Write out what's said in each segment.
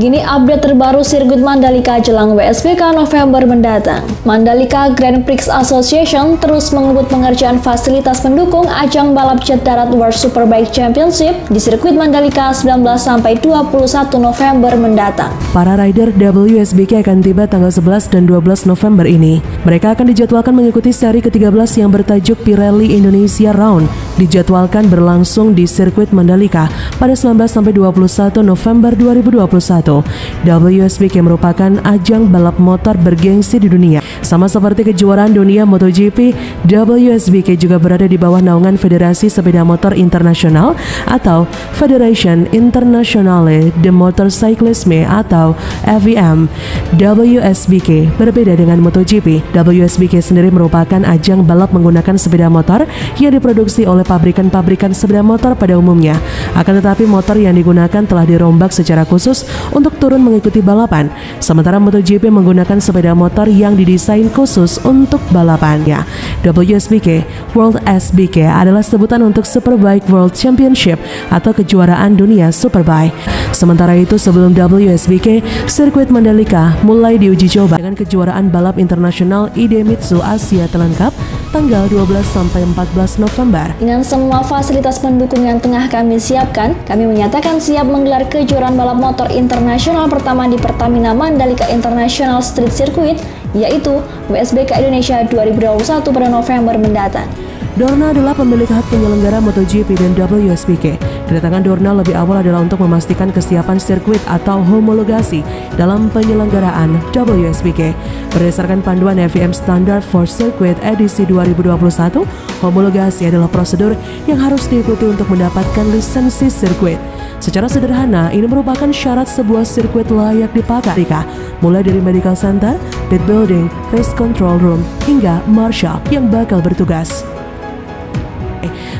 Begini update terbaru sirkuit Mandalika jelang WSBK November mendatang. Mandalika Grand Prix Association terus mengebut pengerjaan fasilitas pendukung ajang balap jet darat World Superbike Championship di sirkuit Mandalika 19 sampai 21 November mendatang. Para rider WSBK akan tiba tanggal 11 dan 12 November ini. Mereka akan dijadwalkan mengikuti seri ke-13 yang bertajuk Pirelli Indonesia Round dijadwalkan berlangsung di sirkuit Mandalika pada 19 sampai 21 November 2021. WSBK merupakan ajang balap motor bergengsi di dunia. Sama seperti kejuaraan dunia MotoGP, WSBK juga berada di bawah naungan Federasi Sepeda Motor Internasional atau Federation Internationale de Motorcyclisme atau FIM. WSBK berbeda dengan MotoGP. WSBK sendiri merupakan ajang balap menggunakan sepeda motor yang diproduksi oleh pabrikan-pabrikan sepeda motor pada umumnya. Akan tetapi motor yang digunakan telah dirombak secara khusus untuk turun mengikuti balapan. Sementara MotoGP menggunakan sepeda motor yang didesain khusus untuk balapannya. WSBK World SBK adalah sebutan untuk Superbike World Championship atau kejuaraan dunia Superbike. Sementara itu sebelum WSBK, sirkuit Mandalika mulai diuji coba dengan kejuaraan balap internasional Idemitsu Asia Talent Cup tanggal 12 sampai 14 November. Dengan semua fasilitas pendukung yang tengah kami siapkan, kami menyatakan siap menggelar kejuaraan balap motor internasional pertama di Pertamina Mandalika International Street Circuit, yaitu WSBK Indonesia 2021 pada November mendatang. Dorna adalah pemilik hak penyelenggara MotoGP dan WSBK. Kedatangan Dorna lebih awal adalah untuk memastikan kesiapan sirkuit atau homologasi dalam penyelenggaraan WSBK. Berdasarkan panduan FIM Standard for Circuit edisi 2021, homologasi adalah prosedur yang harus diikuti untuk mendapatkan lisensi sirkuit. Secara sederhana, ini merupakan syarat sebuah sirkuit layak dipakai, mulai dari medical center, pit building, race control room, hingga marshal yang bakal bertugas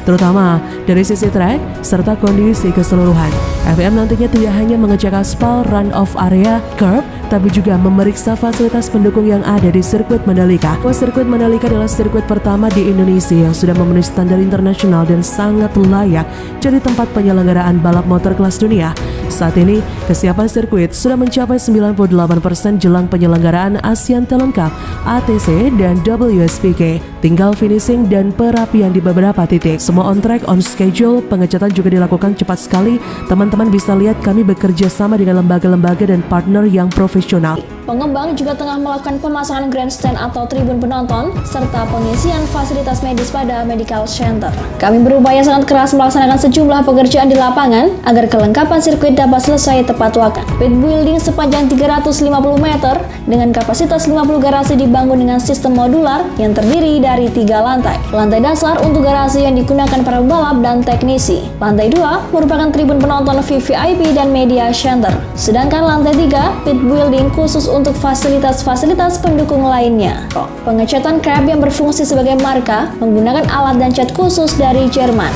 terutama dari sisi track serta kondisi keseluruhan. FIM nantinya tidak hanya mengecek aspal, run-off area, curb, tapi juga memeriksa fasilitas pendukung yang ada di sirkuit Mandalika. Sirkuit Mandalika adalah sirkuit pertama di Indonesia yang sudah memenuhi standar internasional dan sangat layak jadi tempat penyelenggaraan balap motor kelas dunia. Saat ini, kesiapan sirkuit sudah mencapai 98% jelang penyelenggaraan ASEAN Talent Cup, ATC, dan WSBK. Tinggal finishing dan perapian di beberapa titik. Semua on track, on schedule, pengecatan juga dilakukan cepat sekali. Teman-teman bisa lihat kami bekerja sama dengan lembaga-lembaga dan partner yang profesional. Pengembang juga tengah melakukan pemasangan grandstand atau tribun penonton, serta pengisian fasilitas medis pada medical center. Kami berupaya sangat keras melaksanakan sejumlah pekerjaan di lapangan agar kelengkapan sirkuit dapat selesai tepat waktu. Pit building sepanjang 350 meter dengan kapasitas 50 garasi dibangun dengan sistem modular yang terdiri dari tiga lantai. Lantai dasar untuk garasi yang digunakan para pembalap dan teknisi. Lantai 2 merupakan tribun penonton VVIP dan media center. Sedangkan lantai 3 pit building khusus untuk untuk fasilitas-fasilitas pendukung lainnya. Pengecatan crab yang berfungsi sebagai marka menggunakan alat dan cat khusus dari Jerman.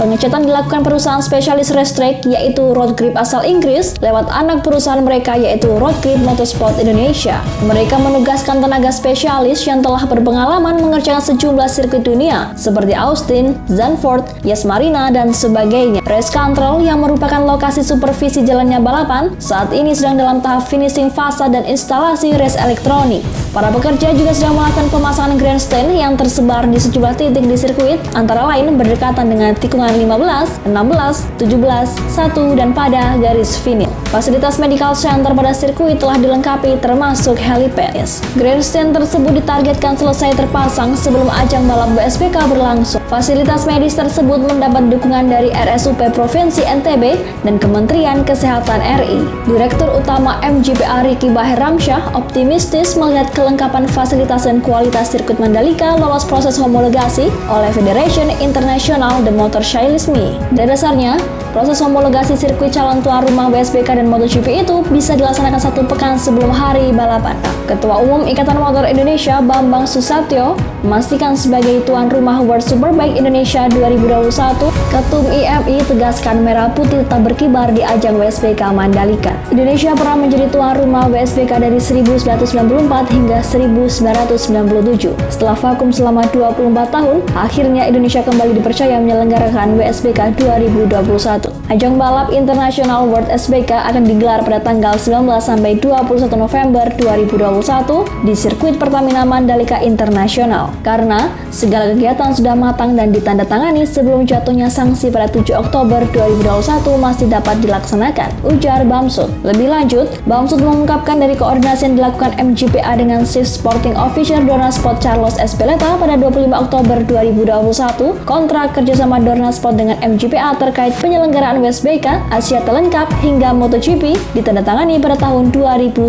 Pengecatan dilakukan perusahaan spesialis Restrek yaitu Road Grip asal Inggris lewat anak perusahaan mereka yaitu Road Grip Motorsport Indonesia. Mereka menugaskan tenaga spesialis yang telah berpengalaman mengerjakan sejumlah sirkuit dunia seperti Austin, Zandvoort, Yas Marina, dan sebagainya. Race Control yang merupakan lokasi supervisi jalannya balapan saat ini sedang dalam tahap finishing fase dan instalasi race elektronik. Para pekerja juga sedang melakukan pemasangan grandstand yang tersebar di sejumlah titik di sirkuit antara lain berdekatan dengan tikungan 15, 16, 17, 1, dan pada garis finish. Fasilitas medical center pada sirkuit telah dilengkapi termasuk helipad. Grandstand tersebut ditargetkan selesai terpasang sebelum ajang balap BSPK berlangsung. Fasilitas medis tersebut mendapat dukungan dari RSUP Provinsi NTB dan Kementerian Kesehatan RI. Direktur Utama MGPA Riki Bahir Ramsyah optimistis melihat kelengkapan fasilitas dan kualitas sirkuit Mandalika lolos proses homologasi oleh Federation International The Motor Show Shailismi. Dan dasarnya, proses homologasi sirkuit calon tuan rumah WSBK dan MotoGP itu bisa dilaksanakan satu pekan sebelum hari balapan. Ketua Umum Ikatan Motor Indonesia Bambang Susatyo memastikan sebagai tuan rumah World Superbike Indonesia 2021, Ketum IMI tegaskan merah putih tetap berkibar di ajang WSBK Mandalika. Indonesia pernah menjadi tuan rumah WSBK dari 1994 hingga 1997. Setelah vakum selama 24 tahun, akhirnya Indonesia kembali dipercaya menyelenggarakan penyelenggaraan WSBK 2021. Ajang balap internasional World SBK akan digelar pada tanggal 19 sampai 21 November 2021 di sirkuit Pertamina Mandalika Internasional. Karena segala kegiatan sudah matang dan ditandatangani sebelum jatuhnya sanksi pada 7 Oktober 2021 masih dapat dilaksanakan, ujar Bamsud. Lebih lanjut, Bamsud mengungkapkan dari koordinasi yang dilakukan MGPA dengan Chief Sporting Officer Dornasport Carlos Espeleta pada 25 Oktober 2021, kontrak kerjasama Dornasport dengan MGPA terkait penyelenggaraan WSBK, Asia Terlengkap hingga MotoGP ditandatangani pada tahun 2019.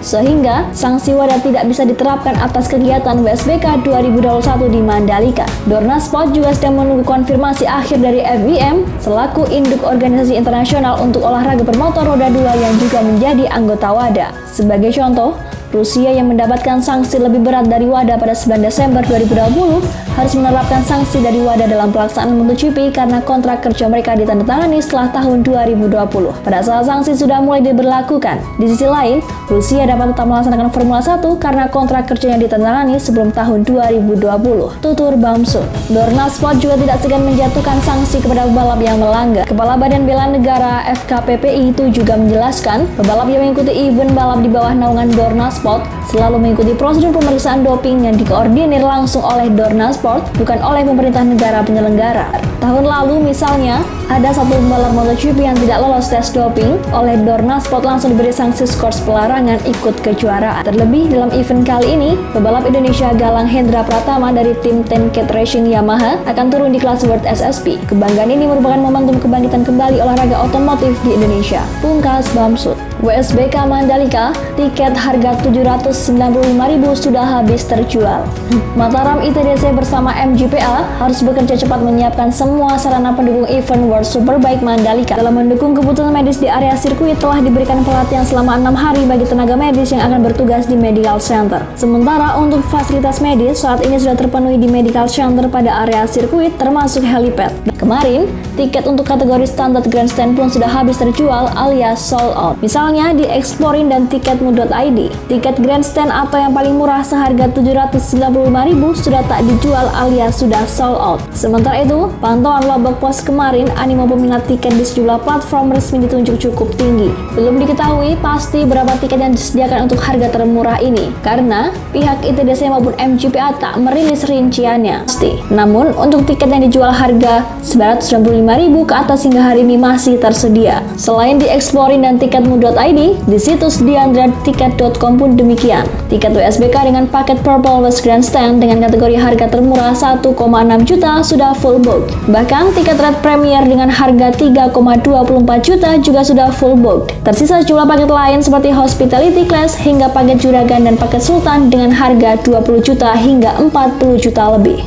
Sehingga sanksi wadah tidak bisa diterapkan atas kegiatan WSBK 2021 di Mandalika. Dornasport juga sedang menunggu konfirmasi akhir dari FBM selaku induk organisasi internasional untuk olahraga bermotor roda dua yang juga menjadi anggota WADA. Sebagai contoh, Rusia yang mendapatkan sanksi lebih berat dari WADA pada 9 Desember 2020 harus menerapkan sanksi dari WADA dalam pelaksanaan MotoGP karena kontrak kerja mereka ditandatangani setelah tahun 2020. Pada saat sanksi sudah mulai diberlakukan. Di sisi lain, Rusia dapat tetap melaksanakan Formula 1 karena kontrak kerjanya ditandatangani sebelum tahun 2020. Tutur Bamsu. Dorna Sport juga tidak segan menjatuhkan sanksi kepada pebalap yang melanggar. Kepala Badan Bela Negara FKPPI itu juga menjelaskan, pebalap yang mengikuti event balap di bawah naungan Dorna Sport selalu mengikuti prosedur pemeriksaan doping yang dikoordinir langsung oleh Dorna Sport, bukan oleh pemerintah negara penyelenggara. Tahun lalu misalnya, ada satu pembalap MotoGP yang tidak lolos tes doping, oleh Dorna Sport langsung diberi sanksi skor pelarangan ikut kejuaraan. Terlebih dalam event kali ini, pebalap Indonesia Galang Hendra Pratama dari tim Tenket Racing Yamaha akan turun di kelas World SSP. Kebanggaan ini merupakan momentum kebangkitan kembali olahraga otomotif di Indonesia. Pungkas Bamsud. WSBK Mandalika, tiket harga 795.000 sudah habis terjual. Mataram ITDC bersama MGPA harus bekerja cepat menyiapkan semua sarana pendukung event World Superbike Mandalika. Dalam mendukung kebutuhan medis di area sirkuit telah diberikan pelatihan selama enam hari bagi tenaga medis yang akan bertugas di Medical Center. Sementara untuk fasilitas medis saat ini sudah terpenuhi di Medical Center pada area sirkuit termasuk helipad. Kemarin, tiket untuk kategori standar grandstand pun sudah habis terjual alias sold out. Misalnya di Explorin dan tiketmu.id. Tiket grandstand atau yang paling murah seharga 795.000 sudah tak dijual alias sudah sold out. Sementara itu, pantauan Lobok Pos kemarin animo peminat tiket di sejumlah platform resmi ditunjuk cukup tinggi. Belum diketahui pasti berapa tiket yang disediakan untuk harga termurah ini karena pihak ITDC maupun MGPA tak merilis rinciannya. Pasti. Namun, untuk tiket yang dijual harga 995.000 ke atas hingga hari ini masih tersedia. Selain di Exploring dan tiketmu.id, di situs diandratiket.com pun demikian. Tiket WSBK dengan paket Purple West Grandstand dengan kategori harga termurah 1,6 juta sudah full book. Bahkan tiket Red Premier dengan harga 3,24 juta juga sudah full book. Tersisa jumlah paket lain seperti Hospitality Class hingga paket Juragan dan paket Sultan dengan harga 20 juta hingga 40 juta lebih.